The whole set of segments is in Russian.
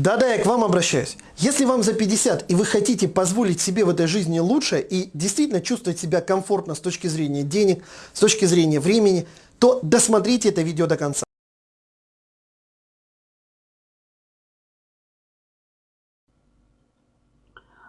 Да-да, я к вам обращаюсь. Если вам за 50 и вы хотите позволить себе в этой жизни лучше и действительно чувствовать себя комфортно с точки зрения денег, с точки зрения времени, то досмотрите это видео до конца.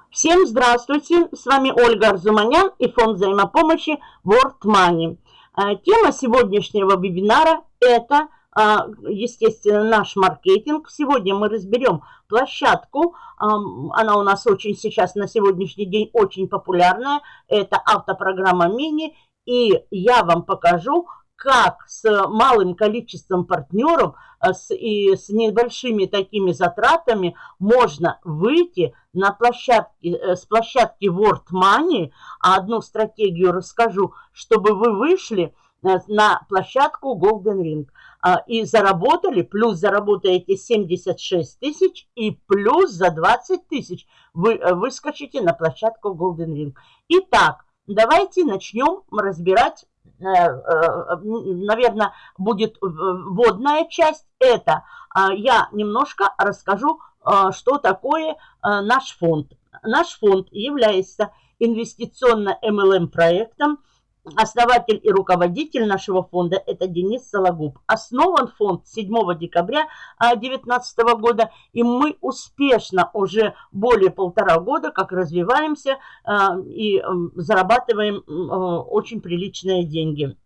Всем здравствуйте, с вами Ольга Арзуманян и фонд взаимопомощи World Money. А, тема сегодняшнего вебинара – это, естественно, наш маркетинг. Сегодня мы разберем площадку, она у нас очень сейчас на сегодняшний день очень популярная, это автопрограмма Мини, и я вам покажу, как с малым количеством партнеров а, с, и с небольшими такими затратами можно выйти на площадке, э, с площадки World Money, а одну стратегию расскажу, чтобы вы вышли э, на площадку Golden Ring а, и заработали, плюс заработаете 76 тысяч и плюс за 20 тысяч вы э, выскочите на площадку Golden Ring. Итак, давайте начнем разбирать Э, э, наверное, будет вводная часть. Это а, я немножко расскажу, а, что такое а, наш фонд. Наш фонд является инвестиционно-МЛМ проектом, Основатель и руководитель нашего фонда – это Денис Сологуб. Основан фонд 7 декабря 2019 года, и мы успешно уже более полтора года как развиваемся а, и зарабатываем очень приличные деньги.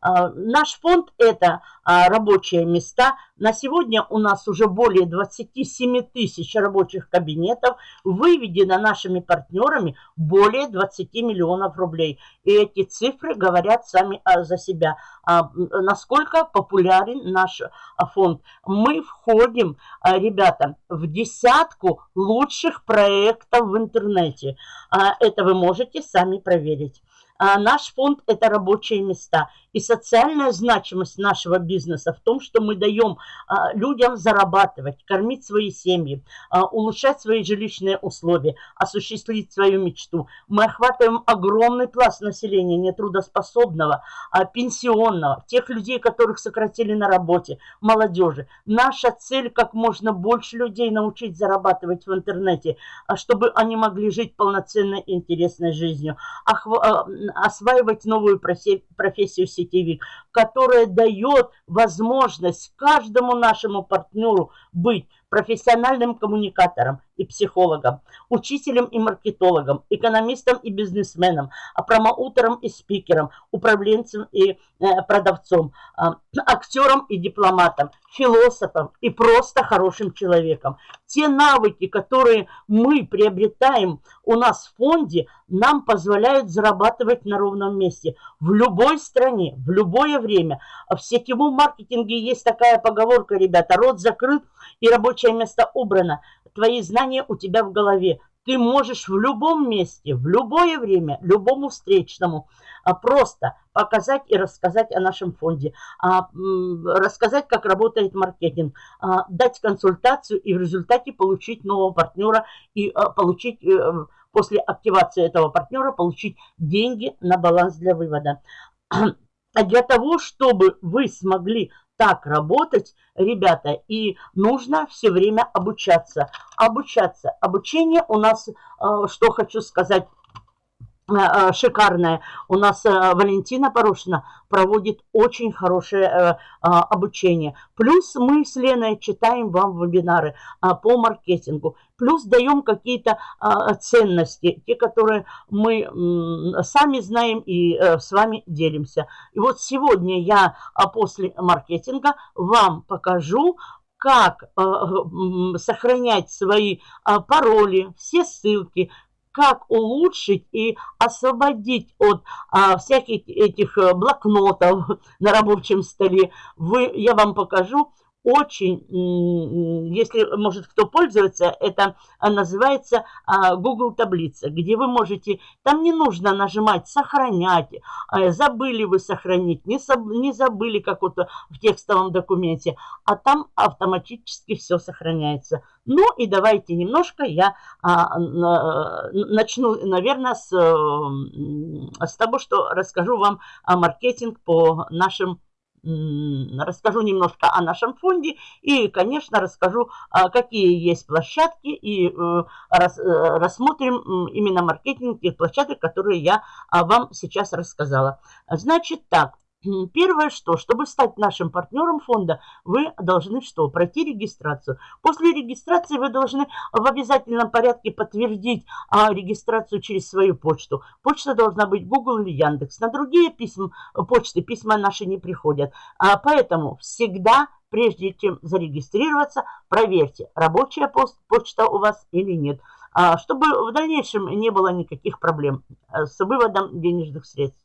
А, наш фонд – это а, рабочие места. На сегодня у нас уже более 27 тысяч рабочих кабинетов. Выведено нашими партнерами более 20 миллионов рублей. И эти цифры говорят сами а, за себя. Насколько популярен наш фонд. Мы входим, ребята, в десятку лучших проектов в интернете. Это вы можете сами проверить. А наш фонд – это рабочие места. И социальная значимость нашего бизнеса в том, что мы даем а, людям зарабатывать, кормить свои семьи, а, улучшать свои жилищные условия, осуществить свою мечту. Мы охватываем огромный пласт населения нетрудоспособного, пенсионного, тех людей, которых сократили на работе, молодежи. Наша цель – как можно больше людей научить зарабатывать в интернете, чтобы они могли жить полноценной интересной жизнью осваивать новую профессию сетевик, которая дает возможность каждому нашему партнеру быть профессиональным коммуникатором и психологом, учителем и маркетологом, экономистом и бизнесменом, а промоутером и спикером, управленцем и э, продавцом, э, актером и дипломатом, философом и просто хорошим человеком. Те навыки, которые мы приобретаем у нас в фонде, нам позволяют зарабатывать на ровном месте в любой стране, в любое время. В сетевом маркетинге есть такая поговорка, ребята, рот закрыт и рабочее место убрано. Твои знания у тебя в голове. Ты можешь в любом месте, в любое время, любому встречному а, просто показать и рассказать о нашем фонде, а, рассказать, как работает маркетинг, а, дать консультацию и в результате получить нового партнера и получить э, после активации этого партнера получить деньги на баланс для вывода. А для того, чтобы вы смогли так работать, ребята, и нужно все время обучаться. Обучаться. Обучение у нас, э, что хочу сказать, шикарная. У нас э, Валентина Порошина проводит очень хорошее обучение. Плюс мы с Леной читаем вам вебинары по маркетингу. Плюс даем какие-то ценности, те, которые мы сами знаем и с вами делимся. И вот сегодня я после маркетинга вам покажу, как сохранять свои пароли, все ссылки, как улучшить и освободить от а, всяких этих э, блокнотов на рабочем столе. Вы, я вам покажу очень, если, может, кто пользуется, это а, называется а, Google таблица, где вы можете, там не нужно нажимать «Сохранять», а, забыли вы сохранить, не, не забыли как вот в текстовом документе, а там автоматически все сохраняется. Ну и давайте немножко я начну, наверное, с, с того, что расскажу вам о маркетинг по нашим расскажу немножко о нашем фонде и, конечно, расскажу, а, какие есть площадки и э, э, рассмотрим именно маркетинг тех площадок, которые я а, вам сейчас рассказала. Значит так, Первое, что, чтобы стать нашим партнером фонда, вы должны что? Пройти регистрацию. После регистрации вы должны в обязательном порядке подтвердить а, регистрацию через свою почту. Почта должна быть Google или Яндекс. На другие письма, почты письма наши не приходят. А, поэтому всегда, прежде чем зарегистрироваться, проверьте, рабочая почта у вас или нет. А, чтобы в дальнейшем не было никаких проблем э, с выводом денежных средств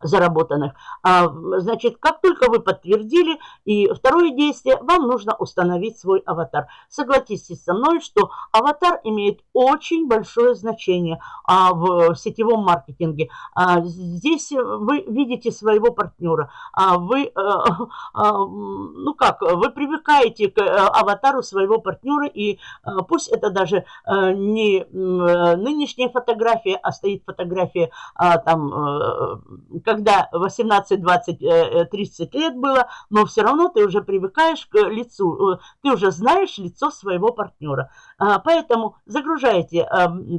заработанных. А, значит, как только вы подтвердили, и второе действие, вам нужно установить свой аватар. Согласитесь со мной, что аватар имеет очень большое значение а, в сетевом маркетинге. А, здесь вы видите своего партнера. А, вы, а, а, ну как, вы привыкаете к аватару своего партнера, и а, пусть это даже а, не нынешняя фотография, а стоит фотография а, там, а, когда 18, 20, 30 лет было, но все равно ты уже привыкаешь к лицу, э, ты уже знаешь лицо своего партнера. А, поэтому загружаете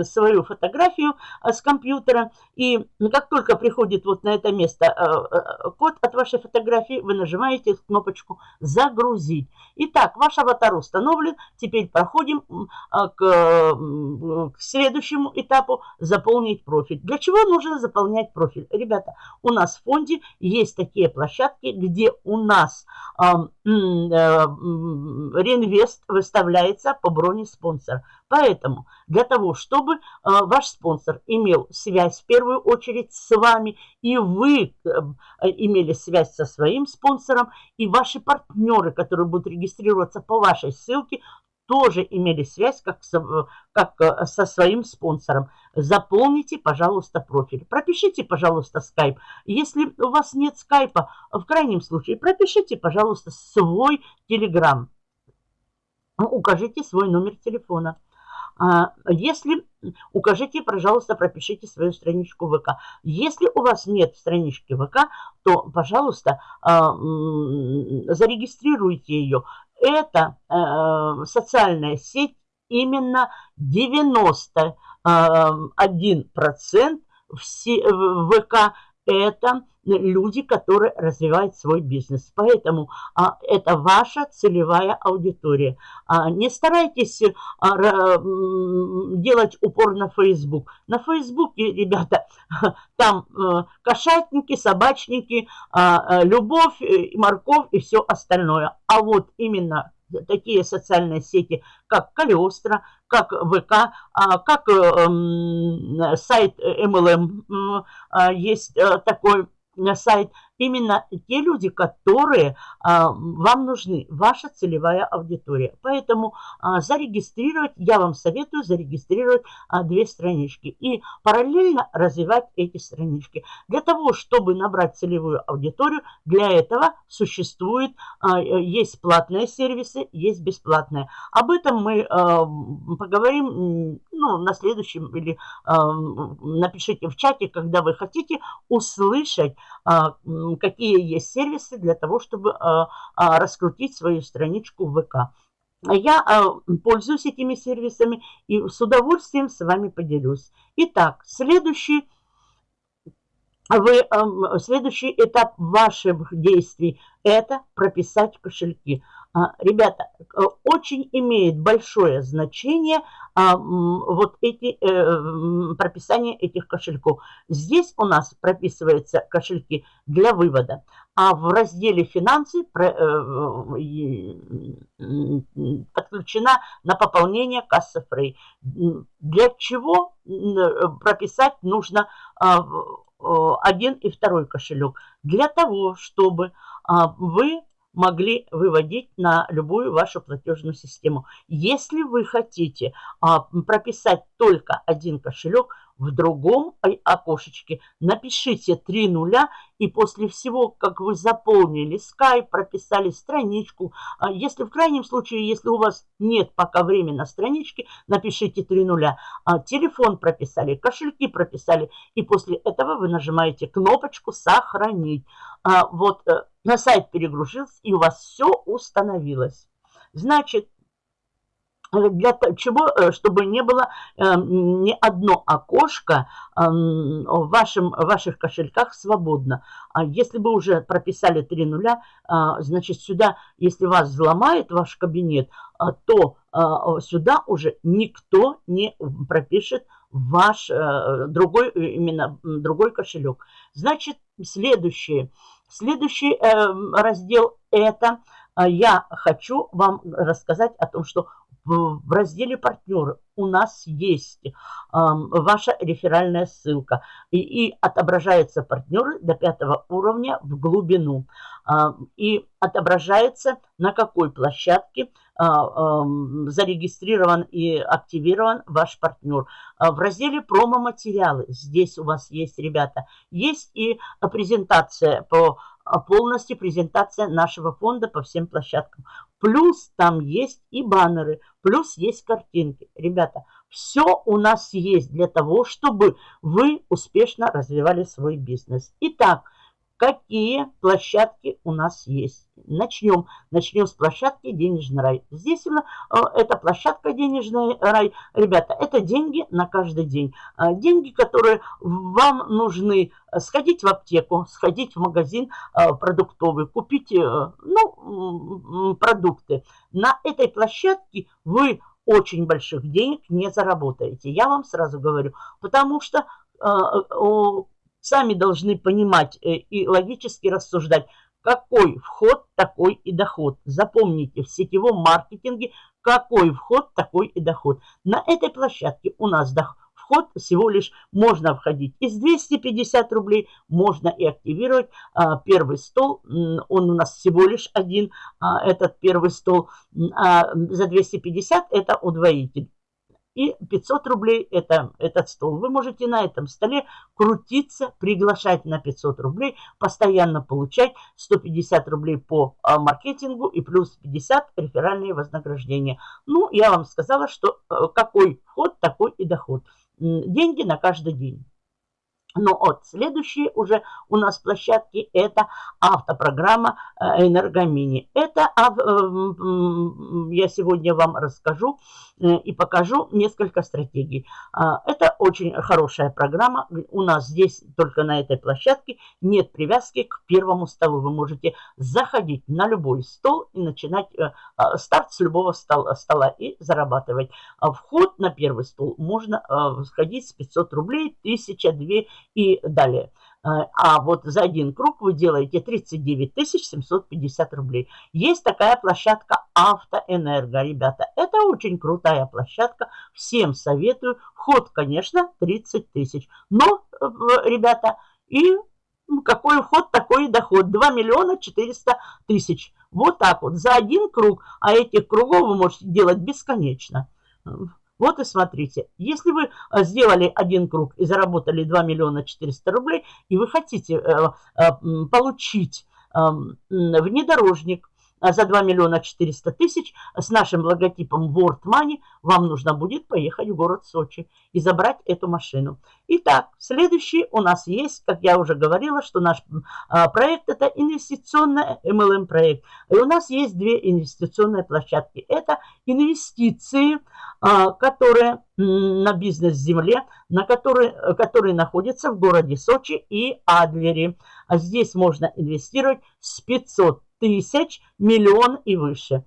свою фотографию э, с компьютера, и как только приходит вот на это место э, код от вашей фотографии, вы нажимаете кнопочку «Загрузить». Итак, ваш аватар установлен, теперь проходим к, к следующему этапу «Заполнить профиль». Для чего нужно заполнять профиль? Ребята, у нас в фонде есть такие площадки, где у нас э, реинвест выставляется по броне спонсора. Поэтому для того, чтобы э, ваш спонсор имел связь в первую очередь с вами, и вы э, имели связь со своим спонсором, и ваши партнеры, которые будут регистрироваться по вашей ссылке, тоже имели связь как со, как э, со своим спонсором. Заполните, пожалуйста, профиль. Пропишите, пожалуйста, скайп. Если у вас нет скайпа, в крайнем случае, пропишите, пожалуйста, свой телеграм. Укажите свой номер телефона. А, если укажите, пожалуйста, пропишите свою страничку ВК. Если у вас нет странички ВК, то, пожалуйста, а, зарегистрируйте ее это э, социальная сеть именно 91% э, ВК это люди, которые развивают свой бизнес. Поэтому а, это ваша целевая аудитория. А, не старайтесь а, делать упор на Facebook. На Фейсбуке, ребята, там а, кошатники, собачники, а, любовь, морковь и все остальное. А вот именно такие социальные сети, как Калиостро, как ВК, а, как сайт MLM, есть э, такой сайт именно те люди, которые а, вам нужны, ваша целевая аудитория. Поэтому а, зарегистрировать, я вам советую зарегистрировать а, две странички и параллельно развивать эти странички. Для того, чтобы набрать целевую аудиторию, для этого существует, а, есть платные сервисы, есть бесплатные. Об этом мы а, поговорим ну, на следующем или а, напишите в чате, когда вы хотите услышать какие есть сервисы для того, чтобы а, а, раскрутить свою страничку в ВК. Я а, пользуюсь этими сервисами и с удовольствием с вами поделюсь. Итак, следующий, вы, следующий этап ваших действий – это прописать кошельки. А, ребята, э, очень имеет большое значение а, вот эти э, прописание этих кошельков. Здесь у нас прописываются кошельки для вывода, а в разделе финансы э, подключена на пополнение касса фрей. Для чего прописать нужно а, один и второй кошелек? Для того, чтобы вы могли выводить на любую вашу платежную систему. Если вы хотите а, прописать только один кошелек, в другом окошечке напишите три нуля и после всего, как вы заполнили скайп, прописали страничку, а если в крайнем случае, если у вас нет пока времени на страничке, напишите три нуля. А телефон прописали, кошельки прописали и после этого вы нажимаете кнопочку «Сохранить». А вот э, на сайт перегрузился и у вас все установилось. Значит, для чего, э, чтобы не было э, ни одно окошко в, вашем, в ваших кошельках свободно. А если вы уже прописали три нуля, а, значит сюда, если вас взломает ваш кабинет, а, то сюда уже никто не пропишет ваш э, другой, именно другой кошелек. Значит, следующее. Следующий раздел это я хочу вам рассказать о том, что в разделе «Партнеры» у нас есть э, ваша реферальная ссылка. И, и отображаются партнеры до пятого уровня в глубину. Э, и отображается, на какой площадке э, э, зарегистрирован и активирован ваш партнер. Э, в разделе «Промо-материалы» здесь у вас есть, ребята, есть и презентация по полностью презентация нашего фонда по всем площадкам. Плюс там есть и баннеры, плюс есть картинки. Ребята, все у нас есть для того, чтобы вы успешно развивали свой бизнес. Итак, какие площадки у нас есть. Начнем. Начнем с площадки «Денежный рай». Здесь именно э, эта площадка «Денежный рай». Ребята, это деньги на каждый день. Э, деньги, которые вам нужны сходить в аптеку, сходить в магазин э, продуктовый, купить ну, продукты. На этой площадке вы очень больших денег не заработаете. Я вам сразу говорю, потому что сами должны понимать э, и логически рассуждать, какой вход, такой и доход. Запомните, в сетевом маркетинге какой вход, такой и доход. На этой площадке у нас доход вход всего лишь можно входить из 250 рублей, можно и активировать а, первый стол, он у нас всего лишь один, а, этот первый стол, а, за 250 это удвоитель и 500 рублей это этот стол. Вы можете на этом столе крутиться, приглашать на 500 рублей, постоянно получать 150 рублей по а, маркетингу и плюс 50 реферальные вознаграждения. Ну, я вам сказала, что э, какой вход, такой и доход. Деньги на каждый день. Но вот следующие уже у нас площадки это автопрограмма э, Энергомини. Это э, я сегодня вам расскажу э, и покажу несколько стратегий. А, это очень хорошая программа. У нас здесь только на этой площадке нет привязки к первому столу. Вы можете заходить на любой стол и начинать а, старт с любого стола, и зарабатывать. А вход на первый стол можно сходить с 500 рублей, 1000, 2 и далее. А, а вот за один круг вы делаете 39 750 рублей. Есть такая площадка Автоэнерго, ребята. Это очень крутая площадка. Всем советую. Вход, конечно, 30 тысяч. Но, э, ребята, и какой вход, такой доход. 2 миллиона 400 тысяч. Вот так вот. За один круг. А этих кругов вы можете делать бесконечно. Вот и смотрите, если вы э, сделали один круг и заработали 2 миллиона 400 рублей, и вы хотите э, э, получить эм, внедорожник, за 2 миллиона 400 тысяч с нашим логотипом World Money вам нужно будет поехать в город Сочи и забрать эту машину. Итак, следующий у нас есть, как я уже говорила, что наш а, проект это инвестиционный MLM проект. И у нас есть две инвестиционные площадки. Это инвестиции, а, которые на бизнес-земле, на которые, которые находятся в городе Сочи и Адлере. А здесь можно инвестировать с 500 тысяч, миллион и выше.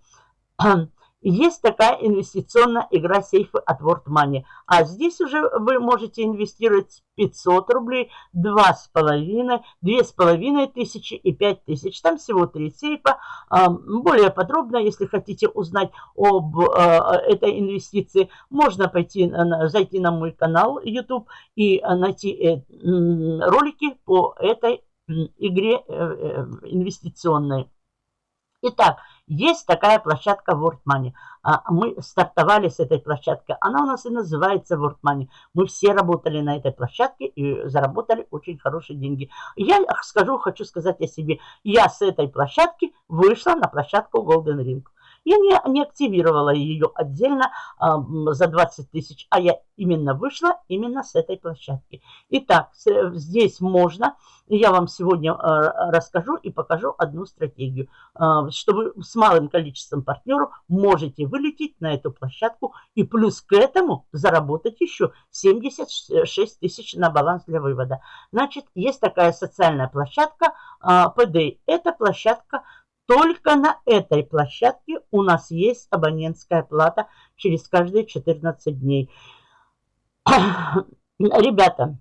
Есть такая инвестиционная игра сейфы от World Money. А здесь уже вы можете инвестировать 500 рублей, 2,5, 2,5 тысячи и 5 тысяч. Там всего 3 сейфа. Более подробно, если хотите узнать об а, этой инвестиции, можно пойти, зайти на мой канал YouTube и найти э, ролики по этой игре э, э, инвестиционной. Итак, есть такая площадка World Money. А, мы стартовали с этой площадки. Она у нас и называется World Money. Мы все работали на этой площадке и заработали очень хорошие деньги. Я скажу, хочу сказать о себе. Я с этой площадки вышла на площадку Golden Ring. Я не, не активировала ее отдельно э, за 20 тысяч, а я именно вышла именно с этой площадки. Итак, здесь можно, я вам сегодня э, расскажу и покажу одну стратегию, э, чтобы с малым количеством партнеров можете вылететь на эту площадку и плюс к этому заработать еще 76 тысяч на баланс для вывода. Значит, есть такая социальная площадка э, PDA. Это площадка только на этой площадке у нас есть абонентская плата через каждые 14 дней. Ребята,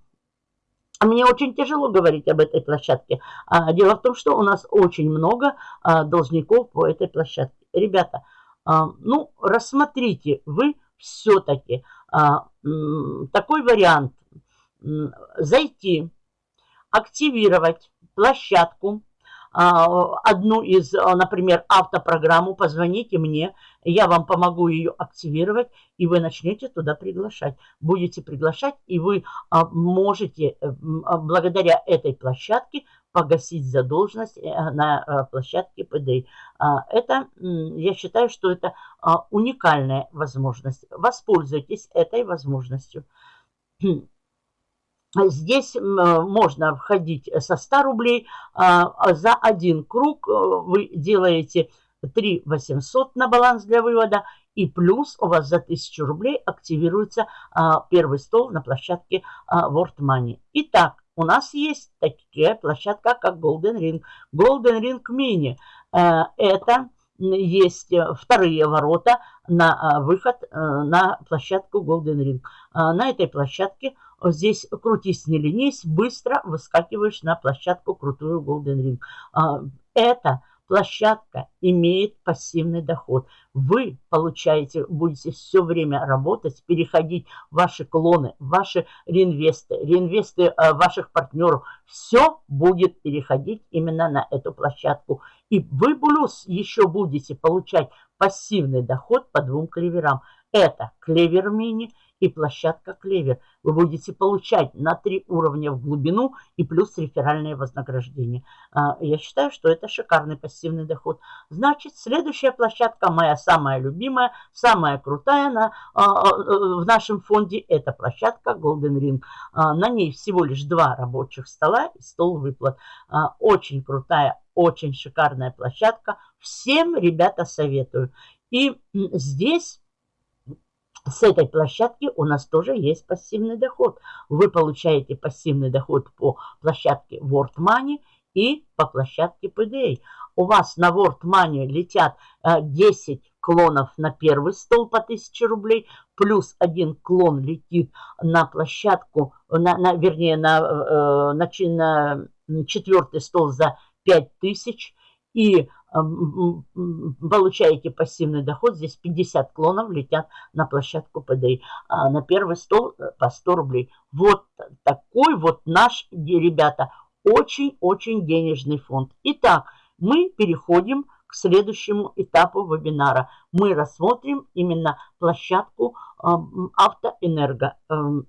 мне очень тяжело говорить об этой площадке. А, дело в том, что у нас очень много а, должников по этой площадке. Ребята, а, ну, рассмотрите вы все-таки такой вариант. Зайти, активировать площадку одну из, а, например, автопрограмму, позвоните мне, я вам помогу ее активировать, и вы начнете туда приглашать. Будете приглашать, и вы а, можете э, благодаря этой площадке погасить задолженность э, на площадке ПД. Это, я считаю, что это уникальная возможность. Воспользуйтесь этой возможностью. Здесь можно входить со 100 рублей. А, за один круг э, вы делаете 3 800 на баланс для вывода. И плюс у вас за 1000 рублей активируется а, первый стол на площадке а, World Money. Итак, у нас есть такая площадка, как Golden Ring. Golden Ring Mini. Э, это есть э, вторые ворота на выход на площадку Golden Ring. На этой площадке Здесь крутись, не ленись, быстро выскакиваешь на площадку крутую Golden Ring. А, эта площадка имеет пассивный доход. Вы получаете, будете все время работать, переходить ваши клоны, ваши реинвесты, реинвесты э, ваших партнеров. Все будет переходить именно на эту площадку. И вы плюс еще будете получать пассивный доход по двум клеверам. Это клевер мини – и площадка Клевер. Вы будете получать на три уровня в глубину и плюс реферальное вознаграждение. А, я считаю, что это шикарный пассивный доход. Значит, следующая площадка, моя самая любимая, самая крутая на, а, а, в нашем фонде, это площадка Golden Ring. На ней всего лишь два рабочих стола и стол выплат. Очень крутая, очень шикарная площадка. Всем, ребята, советую. И здесь с этой площадки у нас тоже есть пассивный доход. Вы получаете пассивный доход по площадке World Money и по площадке PDA. У вас на World Money летят 10 э, клонов на первый стол по 1000 рублей, плюс один клон летит на площадку, на, на, вернее, на, э, на, на четвертый стол за 5000. И получаете пассивный доход. Здесь 50 клонов летят на площадку ПДИ. А на первый стол э, по 100 рублей. Вот такой вот наш, ребята, очень-очень денежный фонд. Итак, мы переходим к следующему этапу вебинара. Мы рассмотрим именно площадку Автоэнерго. Эм,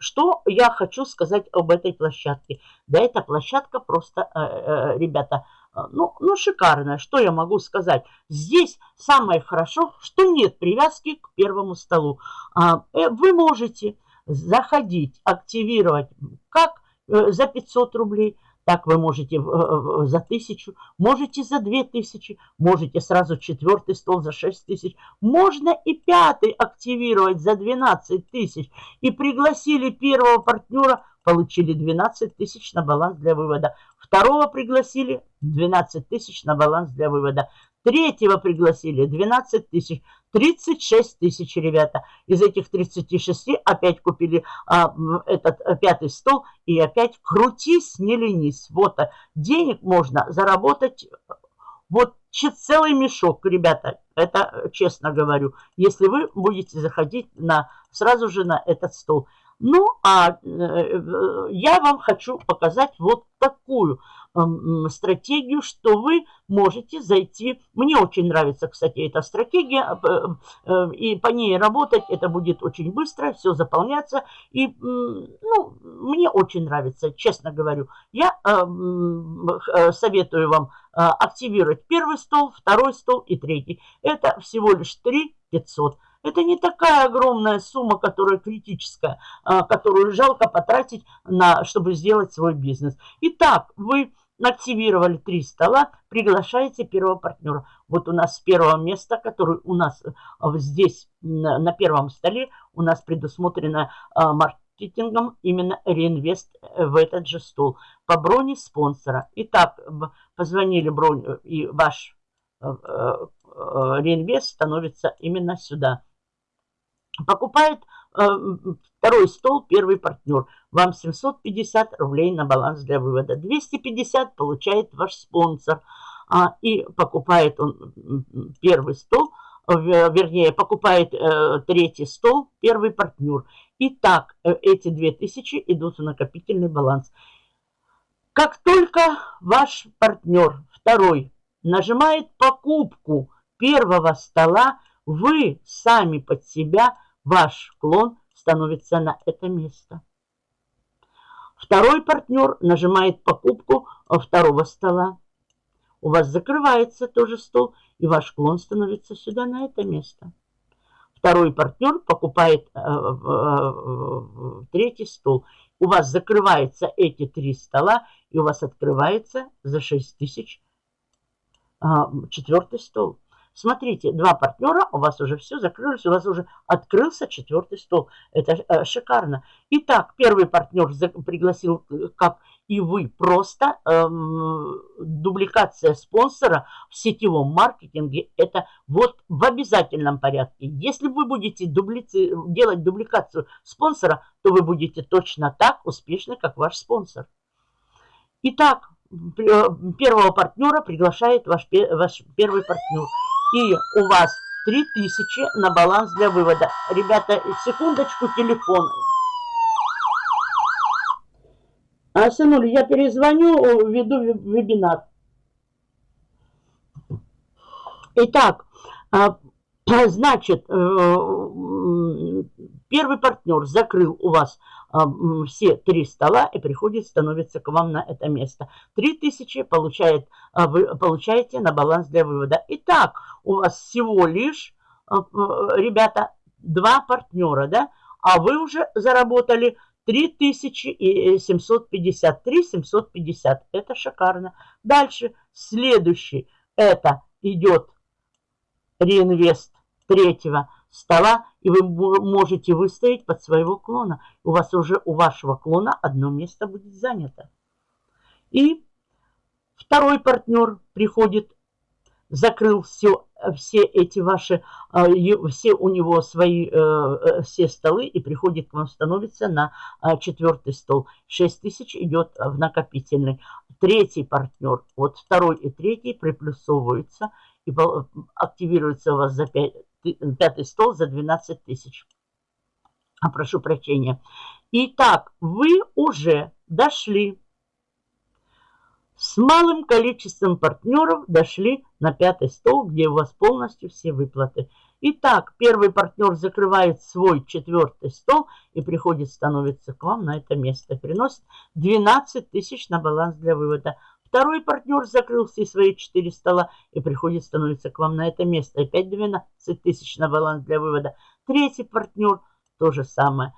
что я хочу сказать об этой площадке? Да, эта площадка просто, э, э, ребята, а, ну, ну, шикарная, что я могу сказать. Здесь самое хорошо, что нет привязки к первому столу. А, э, вы можете заходить, активировать как э, за 500 рублей, так вы можете за 1000, можете за 2000, можете сразу четвертый стол за 6 тысяч. Можно и пятый активировать за 12 тысяч. И пригласили первого партнера, получили 12 тысяч на баланс для вывода. Второго пригласили 12 тысяч на баланс для вывода. Третьего пригласили 12 тысяч. 36 тысяч, ребята. Из этих 36 опять купили а, этот а, пятый стол. И опять крутись, не ленись. Вот а, денег можно заработать вот целый мешок, ребята. Это честно говорю. Если вы будете заходить на, сразу же на этот стол. Ну, а э, я вам хочу показать вот такую стратегию, что вы можете зайти. Мне очень нравится, кстати, эта стратегия, э, и по ней работать это будет очень быстро, все заполняться. И ну, мне очень нравится, честно говорю. Я э, советую вам активировать первый стол, второй стол и третий. Это всего лишь 3 500. Это не такая огромная сумма, которая критическая, которую жалко потратить, на, чтобы сделать свой бизнес. Итак, вы активировали три стола, приглашаете первого партнера. Вот у нас с первого места, который у нас э, здесь на первом столе, у нас предусмотрено а, маркетингом именно реинвест э, в этот же стол по броне спонсора. Итак, позвонили бронь э, и ваш реинвест становится именно сюда. Покупает Второй стол, первый партнер. Вам 750 рублей на баланс для вывода. 250 получает ваш спонсор. А, и покупает он первый стол, вернее, покупает э, третий стол, первый партнер. И так э, эти 2000 идут в накопительный баланс. Как только ваш партнер, второй, нажимает покупку первого стола, вы сами под себя, ваш клон становится на это место. Второй партнер нажимает покупку второго стола. У вас закрывается тоже стол, и ваш клон становится сюда, на это место. Второй партнер покупает э, э, третий стол. У вас закрываются эти три стола, и у вас открывается за 6 тысяч э, четвертый стол. Смотрите, два партнера, у вас уже все закрылось, у вас уже открылся четвертый стол. Это э, шикарно. Итак, первый партнер пригласил, э, как и вы, просто эм, дубликация спонсора в сетевом маркетинге. Это вот в обязательном порядке. Если вы будете дублици, делать дубликацию спонсора, то вы будете точно так успешны, как ваш спонсор. Итак, э, первого партнера приглашает ваш, ваш первый партнер. И у вас 3000 на баланс для вывода. Ребята, секундочку, телефон. А, сынуля, я перезвоню, веду вебинар. Итак, а, значит, э, первый партнер закрыл у вас а, все три стола и приходит, становится к вам на это место. Три тысячи получает, а, вы получаете на баланс для вывода. Итак, у вас всего лишь, а, ребята, два партнера, да? А вы уже заработали 3750. 3750. Это шикарно. Дальше, следующий, это идет реинвест третьего стола, и вы можете выставить под своего клона. У вас уже у вашего клона одно место будет занято. И второй партнер приходит, закрыл все, все эти ваши, а, все у него свои, э, э, все столы и приходит к вам, становится на а, четвертый стол. 6 тысяч идет в накопительный. Третий партнер, вот второй и третий приплюсовываются и активируется у вас за 5, пятый стол за 12 тысяч. А, прошу прощения. Итак, вы уже дошли с малым количеством партнеров дошли на пятый стол, где у вас полностью все выплаты. Итак, первый партнер закрывает свой четвертый стол и приходит, становится к вам на это место. Приносит 12 тысяч на баланс для вывода. Второй партнер закрыл все свои четыре стола и приходит, становится к вам на это место. Опять 12 тысяч на баланс для вывода. Третий партнер то же самое.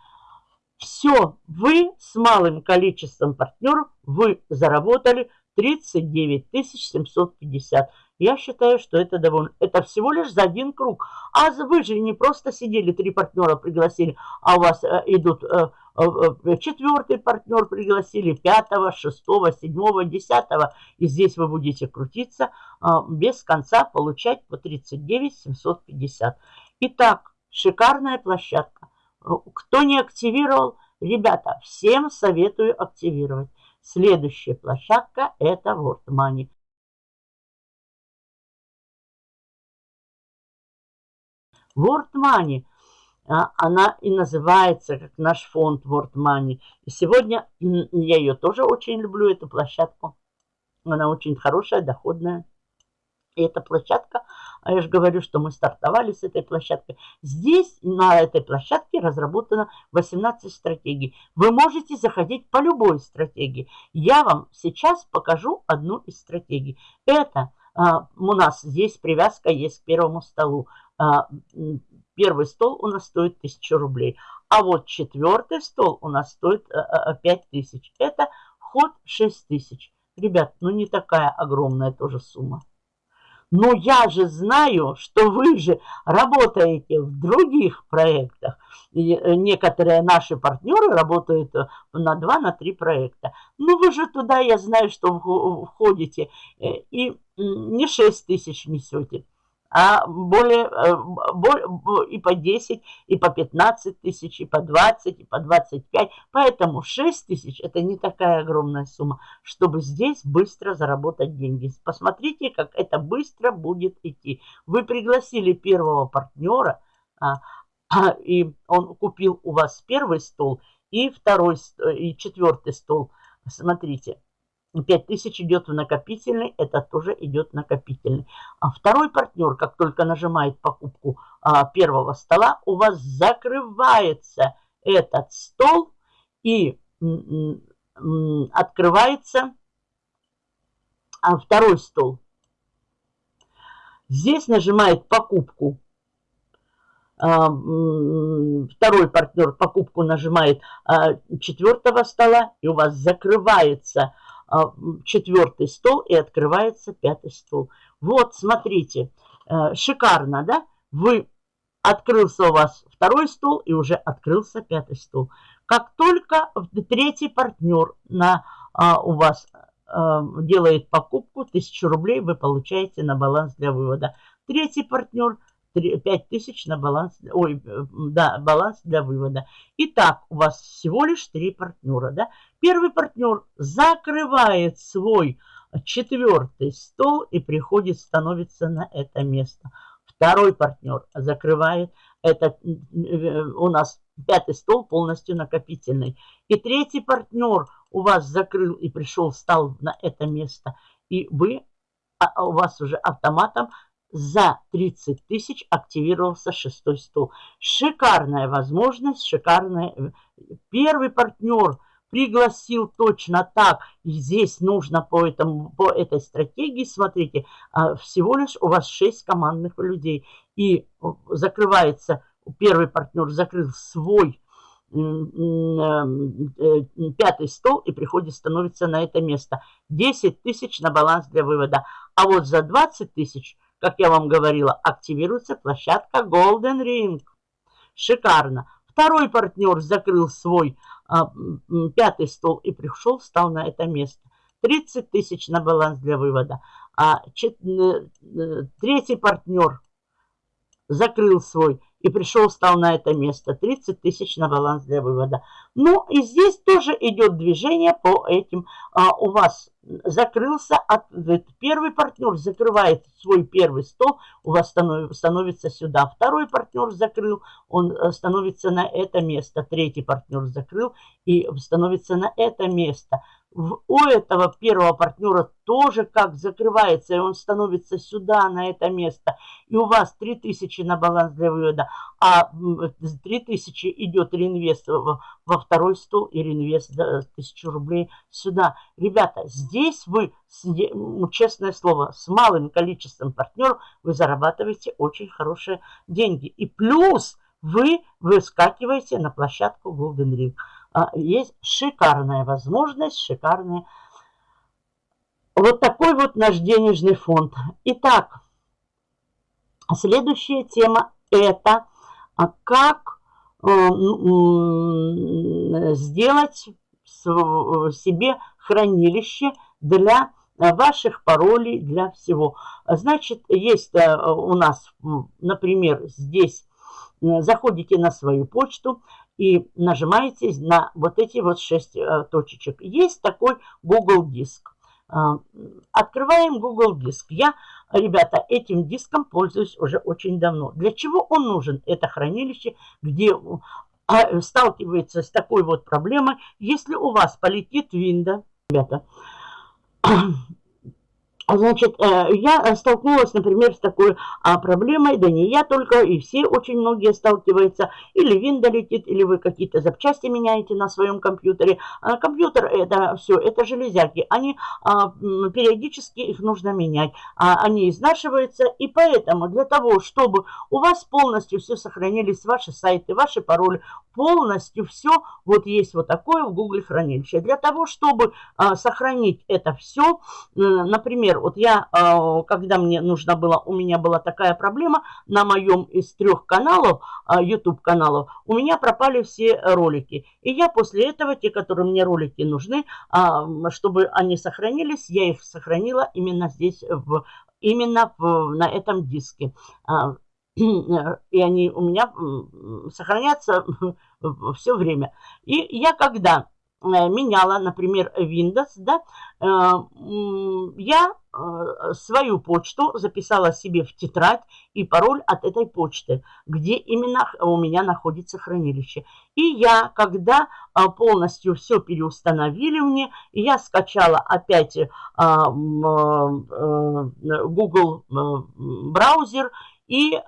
Все, вы с малым количеством партнеров, вы заработали 39 750. Я считаю, что это довольно... Это всего лишь за один круг. А вы же не просто сидели, три партнера пригласили, а у вас э, идут э, четвертый партнер пригласили, пятого, шестого, седьмого, десятого. И здесь вы будете крутиться а, без конца, получать по 39 750. Итак, шикарная площадка. Э, кто не активировал, ребята, всем советую активировать. Следующая площадка это World Money. World Money она и называется как наш фонд World Money. И сегодня я ее тоже очень люблю, эту площадку. Она очень хорошая, доходная. И эта площадка, а я же говорю, что мы стартовали с этой площадкой. Здесь на этой площадке разработано 18 стратегий. Вы можете заходить по любой стратегии. Я вам сейчас покажу одну из стратегий. Это а, у нас здесь привязка есть к первому столу. А, первый стол у нас стоит 1000 рублей. А вот четвертый стол у нас стоит 5000. Э, э, Это вход 6000. Ребят, ну не такая огромная тоже сумма. Но я же знаю, что вы же работаете в других проектах. И э, некоторые наши партнеры работают на 2-3 на проекта. Ну вы же туда, я знаю, что входите и не 6 тысяч несете а более, э, более, и по 10, и по 15 тысяч, и по 20, и по 25. Поэтому 6 тысяч – это не такая огромная сумма, чтобы здесь быстро заработать деньги. Посмотрите, как это быстро будет идти. Вы пригласили первого партнера, а, а, и он купил у вас первый стол и второй, и четвертый стол. Смотрите, 5000 идет в накопительный, это тоже идет накопительный. А второй партнер, как только нажимает покупку а, первого стола, у вас закрывается этот стол и открывается а, второй стол. Здесь нажимает покупку. А, второй партнер покупку нажимает а, четвертого стола, и у вас закрывается четвертый стол и открывается пятый стол. Вот, смотрите, э, шикарно, да? Вы открылся у вас второй стол и уже открылся пятый стол. Как только третий партнер на, а, у вас а, делает покупку, 1000 рублей вы получаете на баланс для вывода. Третий партнер 5 тысяч на баланс, ой, да, баланс для вывода. Итак, у вас всего лишь три партнера, да? Первый партнер закрывает свой четвертый стол и приходит, становится на это место. Второй партнер закрывает, это у нас пятый стол полностью накопительный. И третий партнер у вас закрыл и пришел, встал на это место. И вы, а, у вас уже автоматом за 30 тысяч активировался шестой стол. Шикарная возможность, шикарная. Э, первый партнер пригласил точно так. И здесь нужно по, этому, по этой стратегии, смотрите, а, всего лишь у вас 6 командных людей. И э, закрывается, первый партнер закрыл свой э, пятый стол и приходит, становится на это место. 10 тысяч на баланс для вывода. А вот за 20 тысяч как я вам говорила, активируется площадка Golden Ring. Шикарно. Второй партнер закрыл свой а, пятый стол и пришел, встал на это место. 30 тысяч на баланс для вывода. А чет, э, третий партнер закрыл свой и пришел, встал на это место. 30 тысяч на баланс для вывода. Ну и здесь тоже идет движение по этим. А, у вас закрылся, от, первый партнер закрывает свой первый стол, у вас станов, становится сюда. Второй партнер закрыл, он э, становится на это место. Третий партнер закрыл и становится на это место у этого первого партнера тоже как закрывается, и он становится сюда, на это место. И у вас 3000 на баланс для вывода, а 3000 идет реинвест во второй стол и реинвест 1000 рублей сюда. Ребята, здесь вы, честное слово, с малым количеством партнеров вы зарабатываете очень хорошие деньги. И плюс вы выскакиваете на площадку Golden Ring. А, есть шикарная возможность, шикарная. Вот такой вот наш денежный фонд. Итак, следующая тема это а, как э, сделать себе хранилище для ваших паролей, для всего. Значит, есть э, у нас, например, здесь заходите на свою почту, и нажимаете на вот эти вот шесть э, точечек. Есть такой Google диск. А, открываем Google Диск. Я, ребята, этим диском пользуюсь уже очень давно. Для чего он нужен? Это хранилище, где а, сталкивается с такой вот проблемой. Если у вас полетит винда, ребята, Значит, э, я столкнулась, например, с такой а, проблемой, да не я только, и все очень многие сталкиваются. Или винда летит, или вы какие-то запчасти меняете на своем компьютере. А компьютер это все, это железяки. Они а, периодически их нужно менять. Они изнашиваются, и поэтому для того, чтобы у вас полностью все сохранились, ваши сайты, ваши пароли, полностью все, вот есть вот такое в Google хранилище. Для того, чтобы сохранить это все, например, вот я, а, когда мне нужно было, у меня была такая проблема, на моем из трех каналов, а, YouTube каналов, у меня пропали все ролики. И я после этого, те, которые мне ролики нужны, а, чтобы они сохранились, я их сохранила именно здесь, в, именно в, на этом диске. И они у меня сохранятся все время. И я когда меняла, например, Windows, да, э, я э, свою почту записала себе в тетрадь и пароль от этой почты, где именно у меня находится хранилище. И я, когда полностью все переустановили мне, я скачала опять Google браузер и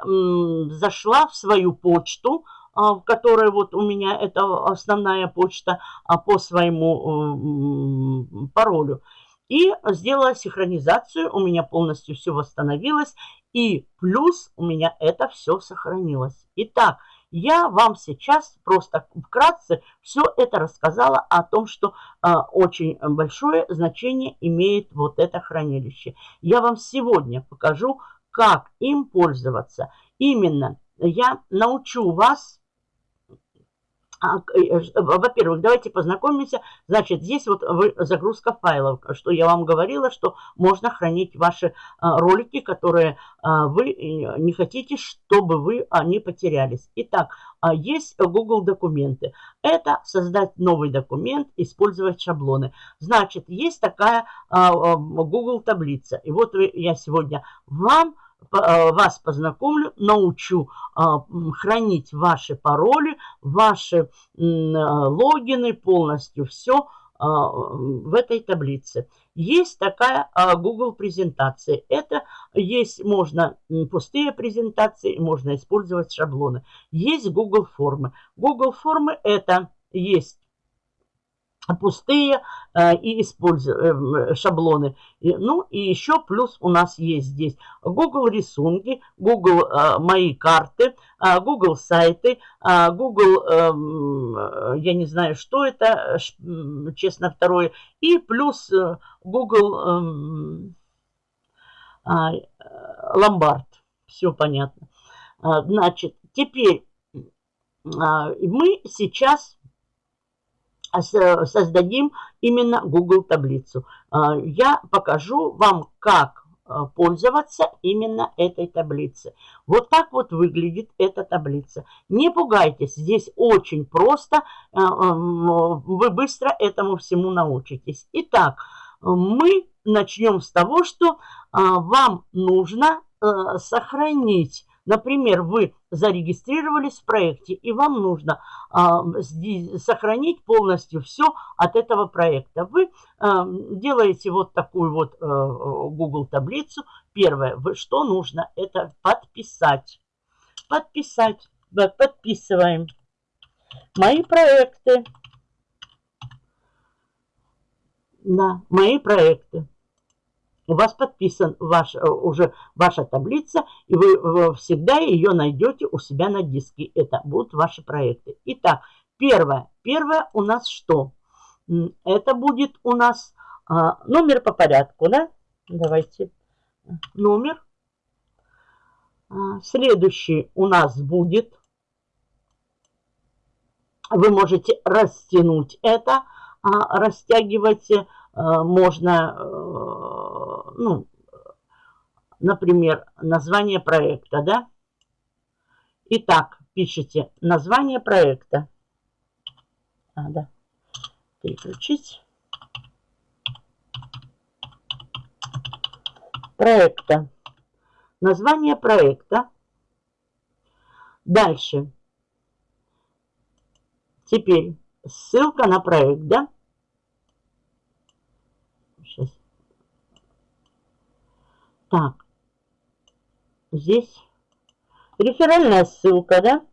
зашла в свою почту, в которой вот у меня это основная почта а, по своему э, паролю. И сделала синхронизацию, у меня полностью все восстановилось. И плюс у меня это все сохранилось. Итак, я вам сейчас просто вкратце все это рассказала о том, что э, очень большое значение имеет вот это хранилище. Я вам сегодня покажу, как им пользоваться. Именно я научу вас а, во-первых, давайте познакомимся. Значит, здесь вот загрузка файлов, что я вам говорила, что можно хранить ваши а, ролики, которые а, вы э, не хотите, чтобы вы они потерялись. Итак, есть Google документы. Это создать новый документ, использовать шаблоны. Значит, есть такая Google таблица. И вот я сегодня вам Э, вас познакомлю, научу а, хранить ваши пароли, ваши э, логины, полностью все в этой таблице. Есть такая Google презентация. Это есть, можно пустые презентации, можно использовать шаблоны. Есть Google формы. Google формы это есть пустые э, и используем э, шаблоны. И, ну и еще плюс у нас есть здесь Google рисунки, Google э, мои карты, э, Google сайты, э, Google, э, я не знаю, что это, честно, второе, и плюс э, Google э, э, ломбард. Все понятно. Э, значит, теперь э, мы сейчас создадим именно Google таблицу. А, я покажу вам, как а, пользоваться именно этой таблицей. Вот так вот выглядит эта таблица. Не пугайтесь, здесь очень просто, а, вы быстро этому всему научитесь. Итак, мы начнем с того, что вам нужно сохранить Например, вы зарегистрировались в проекте, и вам нужно а, сохранить полностью все от этого проекта. Вы а, делаете вот такую вот а, Google таблицу. Первое, вы, что нужно, это подписать. Подписать. Подписываем. Мои проекты. Да, мои проекты у вас подписан ваш, э, уже ваша таблица, и вы всегда ее найдете у себя на диске. Это будут ваши проекты. Итак, первое. Первое у нас что? Это будет у нас а, номер по порядку, да? Давайте. Номер. А, следующий у нас будет. Вы можете растянуть это, а, растягивать а, можно э, ну, например, название проекта, да? Итак, пишите название проекта. Надо переключить. проекта. Название проекта. Дальше. Теперь ссылка на проект, да? Сейчас. Так. Здесь реферальная ссылка, да?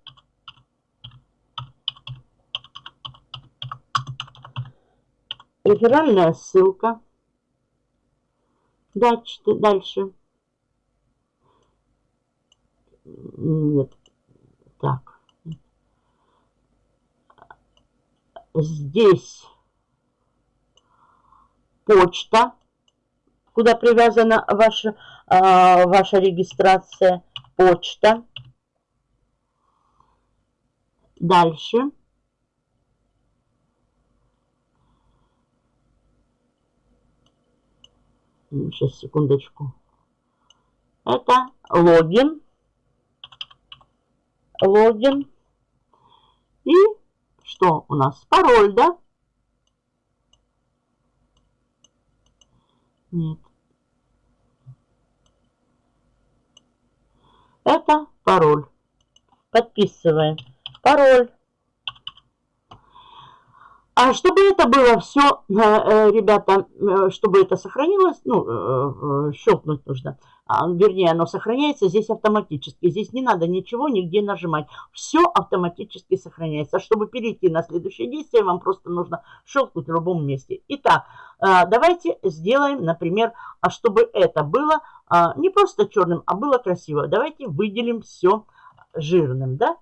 Реферальная ссылка. Дальше. дальше. Нет. Так. Здесь почта, куда привязана ваша, а, ваша регистрация. Почта. Дальше. Сейчас, секундочку. Это логин. Логин. И что у нас? Пароль, да? Нет. Это пароль. Подписываем. Пароль. А чтобы это было все, э, э, ребята, э, чтобы это сохранилось, ну, щелкнуть нужно, вернее, оно сохраняется здесь автоматически. Здесь не надо ничего нигде нажимать. Все автоматически сохраняется. Чтобы перейти на следующее действие, вам просто нужно щелкнуть в любом месте. Итак, давайте сделаем, например, а чтобы это было не просто черным, а было красиво. Давайте выделим все жирным, да?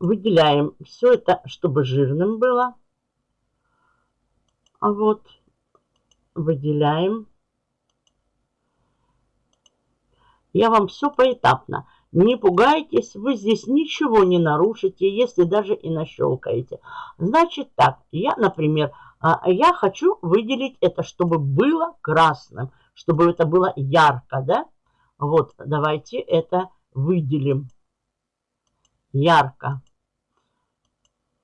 выделяем все это, чтобы жирным было. А вот выделяем. Я вам все поэтапно. Не пугайтесь, вы здесь ничего не нарушите, если даже и нащелкаете. Значит так, я, например, а, я хочу выделить это, чтобы было красным, чтобы это было ярко, да? Вот, давайте это выделим ярко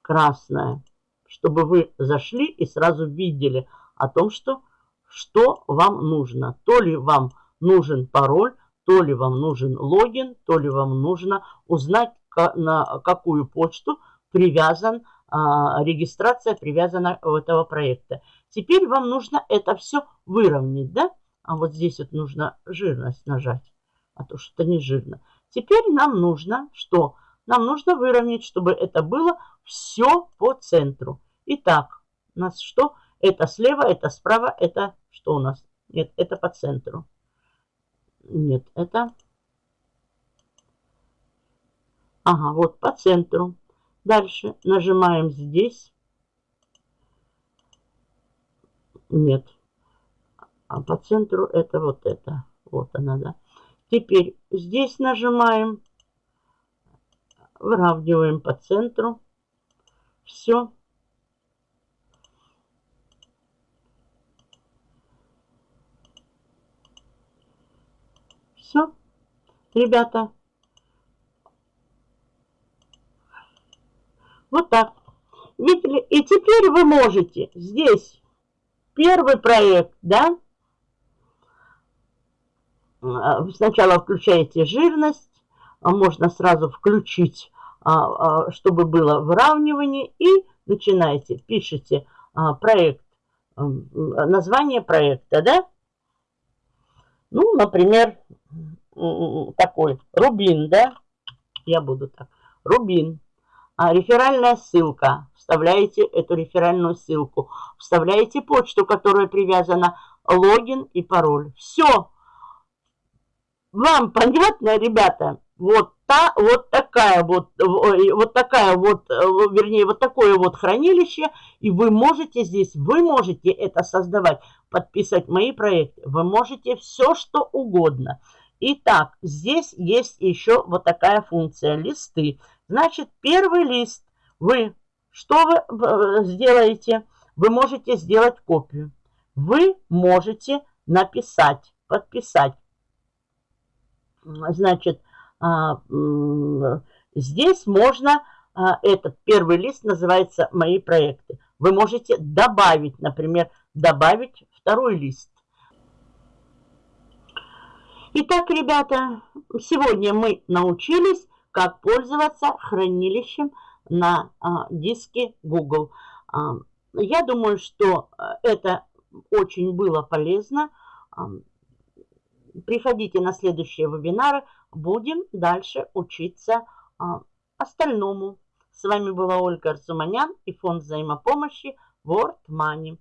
красное, чтобы вы зашли и сразу видели о том, что, что вам нужно. То ли вам нужен пароль, то ли вам нужен логин, то ли вам нужно узнать, на какую почту привязан, а, регистрация привязана этого проекта. Теперь вам нужно это все выровнять, да? А вот здесь вот нужно жирность нажать, а то что-то не жирно. Теперь нам нужно что? Нам нужно выровнять, чтобы это было все по центру. Итак, у нас что? Это слева, это справа, это что у нас? Нет, это по центру. Нет, это... Ага, вот по центру. Дальше нажимаем здесь. Нет. А по центру это вот это. Вот она, да. Теперь здесь нажимаем выравниваем по центру. Все. Ребята. Вот так. Видели? И теперь вы можете здесь первый проект, да? А, сначала включаете жирность, а можно сразу включить, а, чтобы было выравнивание. И начинаете, пишите проект, название проекта, да? Ну, например, такой, Рубин, да? Я буду так. Рубин. А, реферальная ссылка. Вставляете эту реферальную ссылку. Вставляете почту, которая привязана, логин и пароль. Все. Вам понятно, ребята? вот та, вот такая вот, вот такая вот, э, вернее, вот такое вот хранилище, и вы можете здесь, вы можете это создавать, подписать мои проекты, вы можете все, что угодно. Итак, здесь есть еще вот такая функция листы. Значит, первый лист вы, что вы э, сделаете? Вы можете сделать копию. Вы можете написать, подписать. Значит, а, здесь можно, а, этот первый лист называется «Мои проекты». Вы можете добавить, например, добавить второй лист. Итак, ребята, сегодня мы научились, как пользоваться хранилищем на а, диске Google. А, я думаю, что это очень было полезно. А, приходите на следующие вебинары, будем дальше учиться а, остальному. С вами была Ольга Арзуманян и фонд взаимопомощи World Money.